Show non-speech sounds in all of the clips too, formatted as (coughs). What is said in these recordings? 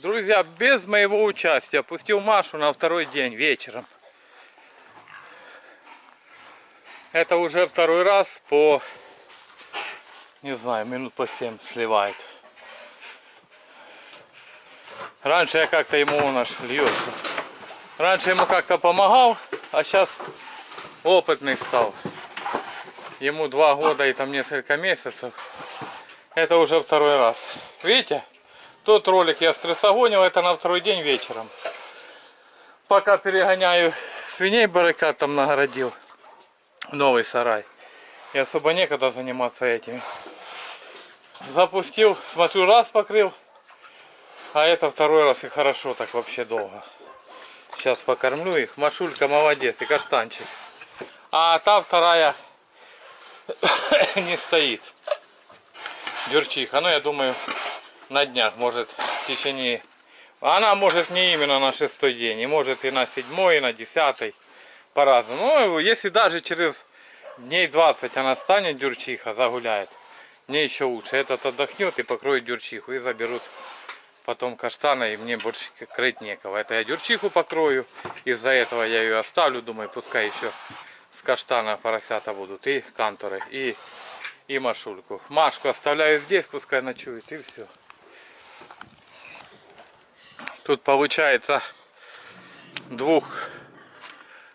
Друзья, без моего участия пустил Машу на второй день вечером. Это уже второй раз по, не знаю, минут по 7 сливает. Раньше я как-то ему он аж льется. Раньше ему как-то помогал, а сейчас опытный стал. Ему два года и там несколько месяцев. Это уже второй раз. Видите? Тот ролик я стрессогонил, это на второй день вечером. Пока перегоняю свиней баррикад там нагородил. Новый сарай. И особо некогда заниматься этими. Запустил, смотрю, раз покрыл. А это второй раз и хорошо так вообще долго. Сейчас покормлю их. Машулька молодец и каштанчик. А та вторая (coughs) не стоит. Дюрчиха. Ну я думаю на днях, может в течение... Она может не именно на шестой день, и может и на седьмой, и на десятый, по-разному. Ну, если даже через дней 20 она станет дюрчиха, загуляет, мне еще лучше. Этот отдохнет и покроет дюрчиху, и заберут потом каштана, и мне больше крыть некого. Это я дюрчиху покрою, из-за этого я ее оставлю, думаю, пускай еще с каштана поросята будут, и канторы, и, и машульку. Машку оставляю здесь, пускай ночует, и все. Тут получается двух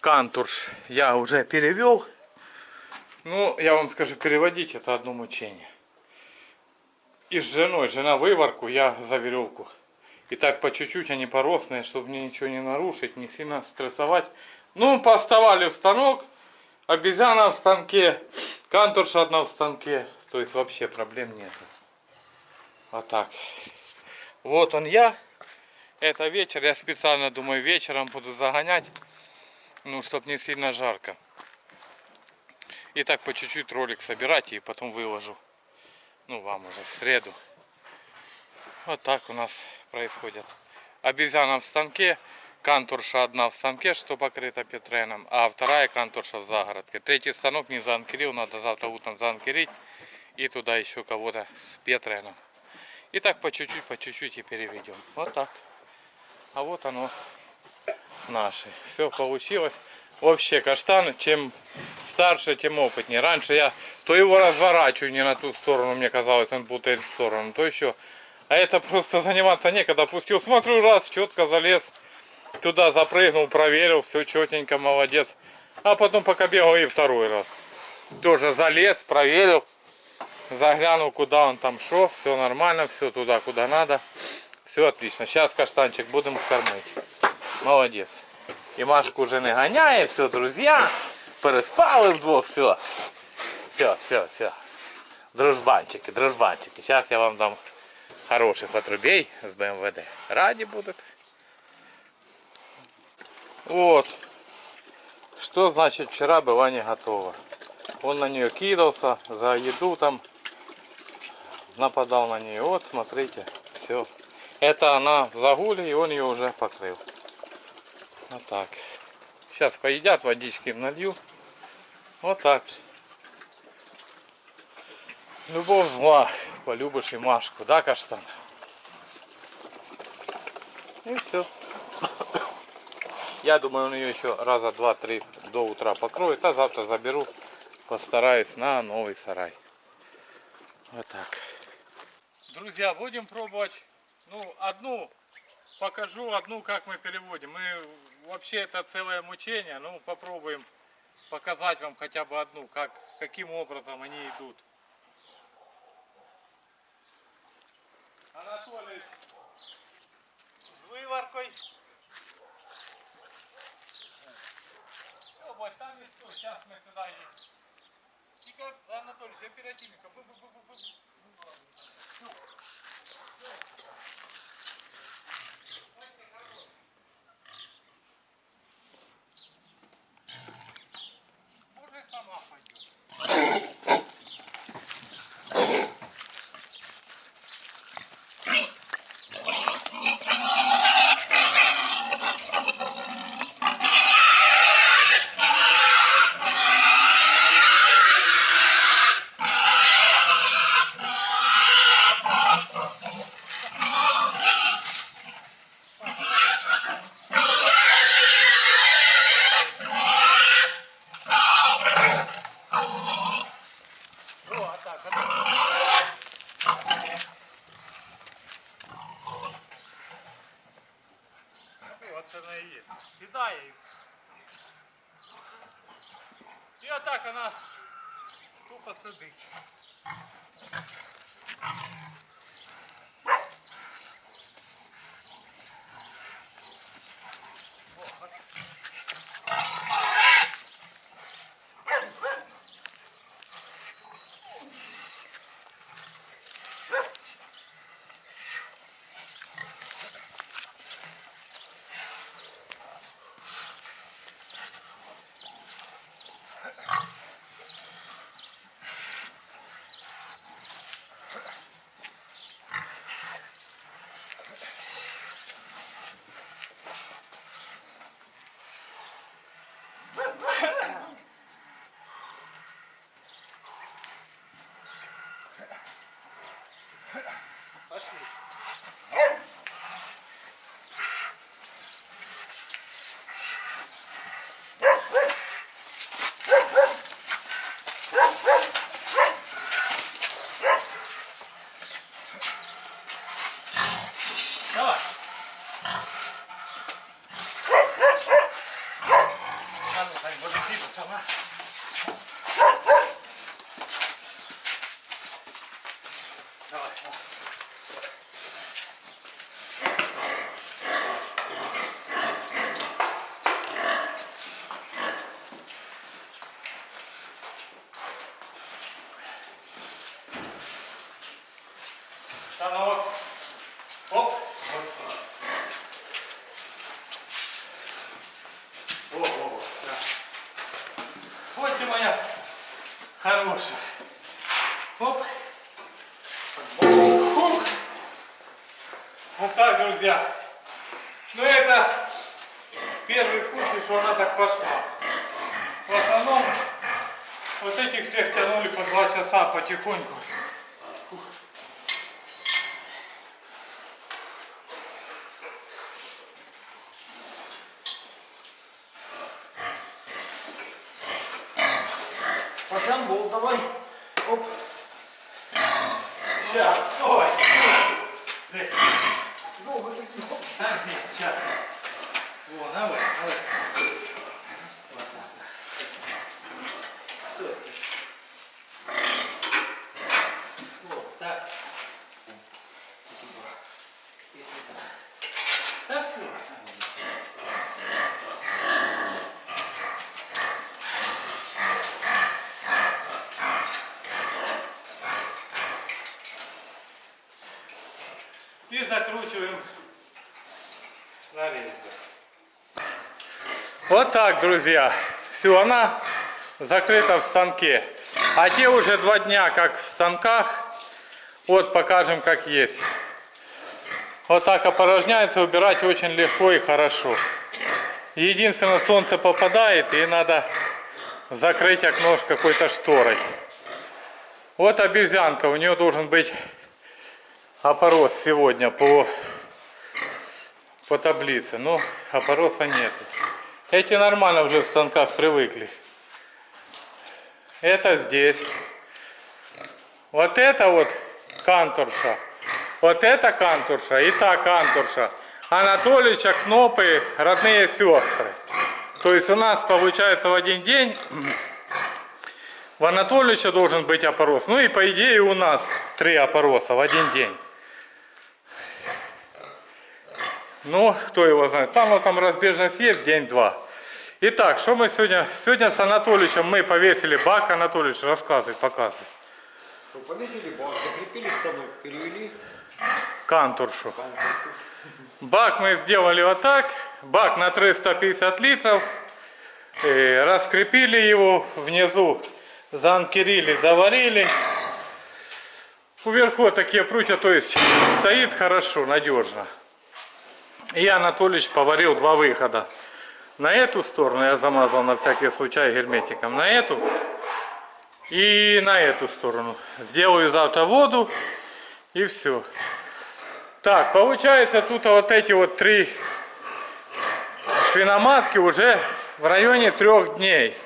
кантурш я уже перевел. Ну, я вам скажу, переводить это одно мучение. И с женой, жена выварку, я за веревку. И так по чуть-чуть они поросные, чтобы мне ничего не нарушить, не сильно стрессовать. Ну, поставали в станок, обезьяна в станке, кантурша одна в станке. То есть вообще проблем нет. Вот так. Вот он я. Это вечер, я специально думаю вечером буду загонять, ну, чтобы не сильно жарко. И так по чуть-чуть ролик собирать и потом выложу. Ну, вам уже в среду. Вот так у нас происходит. Обезьяна в станке, кантурша одна в станке, что покрыта петреном, а вторая кантурша в загородке. Третий станок не заанкерил, надо завтра утром заанкерить. И туда еще кого-то с петреном. И так по чуть-чуть, по чуть-чуть и переведем. Вот так. А вот оно наше. Все получилось. Вообще каштан, чем старше, тем опытнее. Раньше я то его разворачиваю не на ту сторону, мне казалось, он путает сторону, то еще. А это просто заниматься некогда. Пустил, смотрю, раз, четко залез. Туда запрыгнул, проверил, все четенько, молодец. А потом пока бегал и второй раз. Тоже залез, проверил. Заглянул, куда он там шел. Все нормально, все туда, куда надо. Все отлично. Сейчас каштанчик будем кормить. Молодец. І Машку вже не ганяє, все, друзі. Переспали вдвох, все. Все, все, все. Дружбанчики, дружбанчики. Сейчас я вам дам хороших отрубей с БМВД. Ради будут. Вот. Что значит вчера была не готова. Он на нее кидался, за еду там нападал на нее. Вот, смотрите, все. Это она в загуле, и он ее уже покрыл. Вот так. Сейчас поедят, водички налью. Вот так. Любовь зла, полюбишь и Машку, да, каштан? И все. Я думаю, он ее еще раза два-три до утра покроет, а завтра заберу, постараюсь на новый сарай. Вот так. Друзья, будем пробовать ну, одну покажу, одну, как мы переводим. Мы вообще это целое мучение, ну попробуем показать вам хотя бы одну, как, каким образом они идут. Анатолий с вываркой. Все, вот там и сейчас мы сюда едем. -бу -бу. Оно и есть. Седая и все. И вот так она тупо сидить. Пошли. Давай. А ну, Тань, будет двигаться, она. Давай, давай. Станок. Оп. Во, во, во. Да. Вот и моя хорошая. Оп. Фух. Вот так, друзья. Ну это первый случай, что она так пошла. В основном вот этих всех тянули по два часа потихоньку. Пошлян бол, давай. Оп. Сейчас, стой. Эй, Долго ты не хоп. Так, нет, сейчас. Во, давай, давай. Вот так. Стой, стой. Вот так. И туда. Да все, И закручиваем на резьбу. Вот так, друзья. Все, она закрыта в станке. А те уже два дня как в станках. Вот покажем как есть. Вот так опорожняется, убирать очень легко и хорошо. Единственное, солнце попадает и надо закрыть окно какой-то шторой. Вот обезьянка, у нее должен быть опорос сегодня по, по таблице. Но опороса нет. Эти нормально уже в станках привыкли. Это здесь. Вот это вот кантурша. Вот это кантурша и та кантурша. Анатолича, Кнопы, родные сестры. То есть у нас получается в один день в Анатолича должен быть опорос. Ну и по идее у нас три опороса в один день. Ну, кто его знает. Там там разбежность есть день-два. Итак, что мы сегодня? Сегодня с Анатоличем мы повесили бак. Анатолич, рассказывай, показывай. Что, повесили бак, закрепили станок, перевели Кантуршу. кантушу. Бак мы сделали вот так. Бак на 350 литров. Э, Раскрепили его внизу. Заанкерили, заварили. Вверху такие прутья, то есть стоит хорошо, надежно. И Анатолич поварил два выхода. На эту сторону я замазал на всякий случай герметиком. На эту и на эту сторону. Сделаю завтра воду и все. Так, получается тут вот эти вот три свиноматки уже в районе трех дней.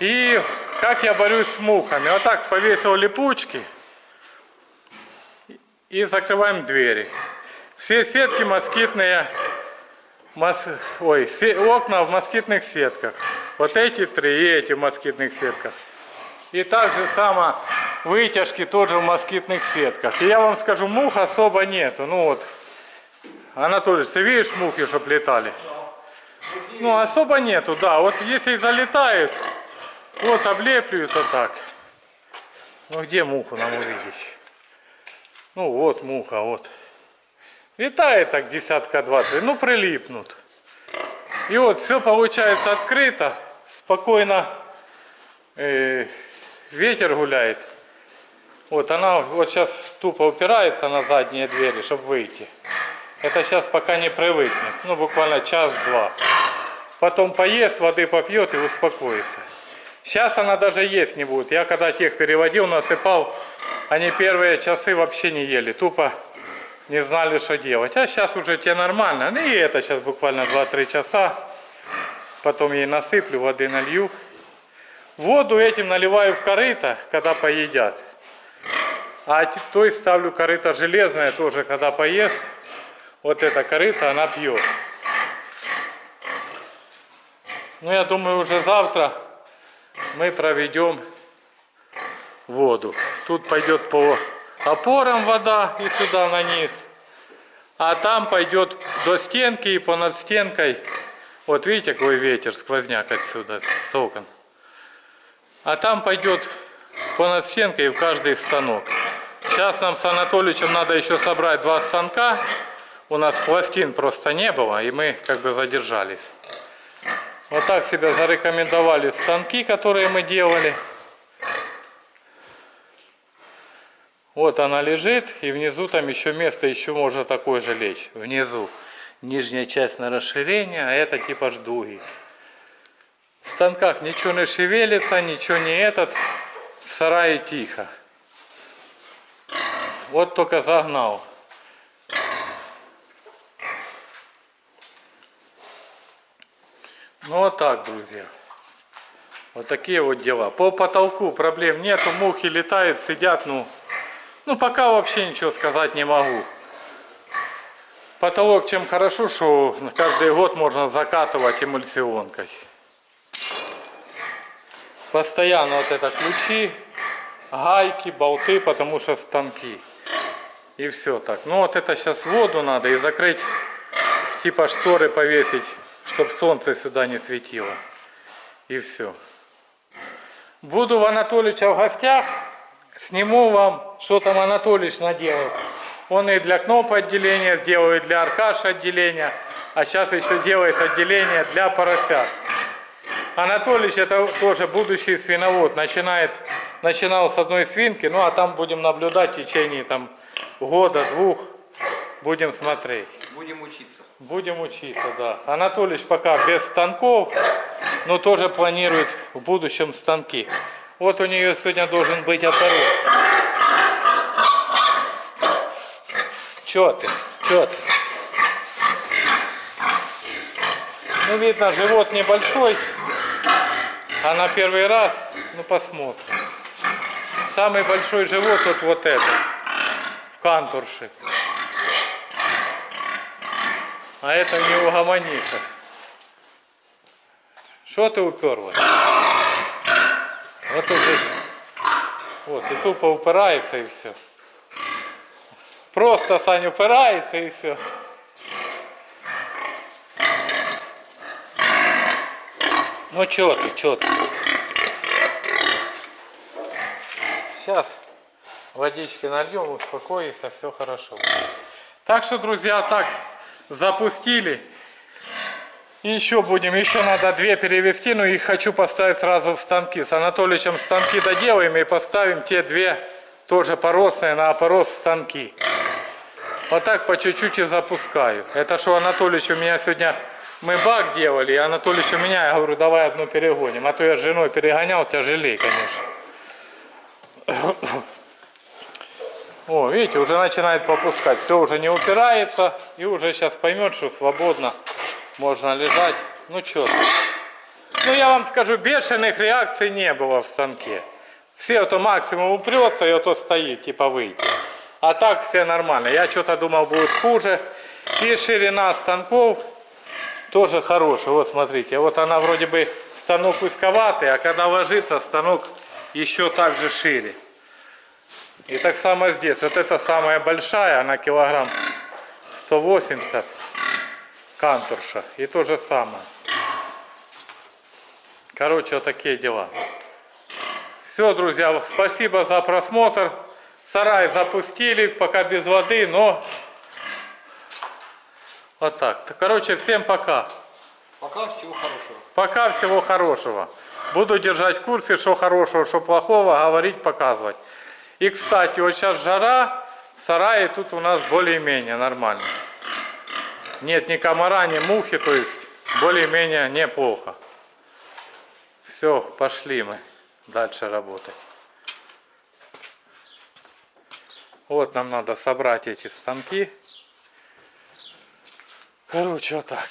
И как я борюсь с мухами. Вот так повесил липучки и закрываем двери. Все сетки москитные мос... Ой, се- окна в москитных сетках. Вот эти три и эти в москитных сетках. И так же само вытяжки тоже в москитных сетках. И я вам скажу, мух особо нету. Ну вот, Анатолий, ты видишь мухи, чтоб летали? Ну, особо нету, да. Вот если залетают, вот облеплют, то так. Ну, где муху нам увидеть? Ну, вот муха, вот. Летает так десятка два-три, ну, прилипнут. И вот все получается открыто, спокойно э, ветер гуляет. Вот она вот сейчас тупо упирается на задние двери, чтобы выйти. Это сейчас пока не привыкнет. Ну, буквально час-два. Потом поест, воды попьет и успокоится. Сейчас она даже есть не будет. Я когда тех переводил, насыпал, они первые часы вообще не ели. Тупо не знали, что делать. А сейчас уже те нормально. Ну и это сейчас буквально 2-3 часа. Потом ей насыплю, воды налью. Воду этим наливаю в корыто, когда поедят. А той ставлю корыто железное тоже, когда поест. Вот это корыто она пьет. Ну, я думаю, уже завтра мы проведем воду. Тут пойдет по опорам вода и сюда на низ. А там пойдет до стенки и понад стенкой. Вот видите, какой ветер, сквозняк отсюда, с. А там пойдет понад стенкой в каждый станок. Сейчас нам с Анатольевичем надо еще собрать два станка. У нас пластин просто не было, и мы как бы задержались. Вот так себя зарекомендовали станки, которые мы делали. Вот она лежит, и внизу там еще место, еще можно такое же лечь. Внизу нижняя часть на расширение, а это типа ждуги. В станках ничего не шевелится, ничего не этот. В сарае тихо. Вот только загнал. Ну вот так, друзья. Вот такие вот дела. По потолку проблем нету, мухи летают, сидят, ну, ну пока вообще ничего сказать не могу. Потолок чем хорошо, что каждый год можно закатывать эмульсионкой. Постоянно вот это ключи, гайки, болты, потому что станки. И все так. Ну вот это сейчас воду надо и закрыть, типа шторы повесить, чтобы солнце сюда не светило. И все. Буду в Анатолича в гостях, сниму вам, что там Анатолич наделал. Он и для кноп отделения сделал, и для Аркаш отделения, а сейчас еще делает отделение для поросят. Анатолич это тоже будущий свиновод, начинает, начинал с одной свинки, ну а там будем наблюдать в течение там года, двух, будем смотреть. Будем учиться. Будем учиться, да. Анатолич пока без станков, но тоже планирует в будущем станки. Вот у нее сегодня должен быть оторот. Чё ты? Чё ты? Ну, видно, живот небольшой, а на первый раз, ну, посмотрим. Самый большой живот вот, вот это, в кантурше. А это не угомонится. Что ты уперлась? Вот уже. Вот, и тупо упирается и все. Просто Сань упирается и все. Ну чё ты, чё ты? Сейчас водички нальем, успокоится, все хорошо. Так что, друзья, так запустили. Еще будем, еще надо две перевести, но их хочу поставить сразу в станки. С Анатоличем станки доделаем и поставим те две тоже поросные на опорос станки. Вот так по чуть-чуть и запускаю. Это что Анатолич у меня сегодня, мы бак делали, и Анатолич у меня, я говорю, давай одну перегоним. А то я с женой перегонял, тяжелее, конечно. (coughs) О, видите, уже начинает попускать. Все уже не упирается. И уже сейчас поймет, что свободно можно лежать. Ну что Ну я вам скажу, бешеных реакций не было в станке. Все то максимум упрется и то стоит, типа выйти. А так все нормально. Я что-то думал будет хуже. И ширина станков тоже хороший. Вот смотрите, вот она вроде бы станок узковатый, а когда ложится, станок еще так же шире. И так само здесь. Вот эта самая большая, она килограмм 180 кантурша. И то же самое. Короче, вот такие дела. Все, друзья, спасибо за просмотр. Сарай запустили, пока без воды, но вот так. Короче, всем пока. Пока всего хорошего. Пока всего хорошего. Буду держать в курсе, что хорошего, что плохого, говорить, показывать. И, кстати, вот сейчас жара, в сарае тут у нас более-менее нормально. Нет ни комара, ни мухи, то есть более-менее неплохо. Все, пошли мы дальше работать. Вот нам надо собрать эти станки. Короче, вот так.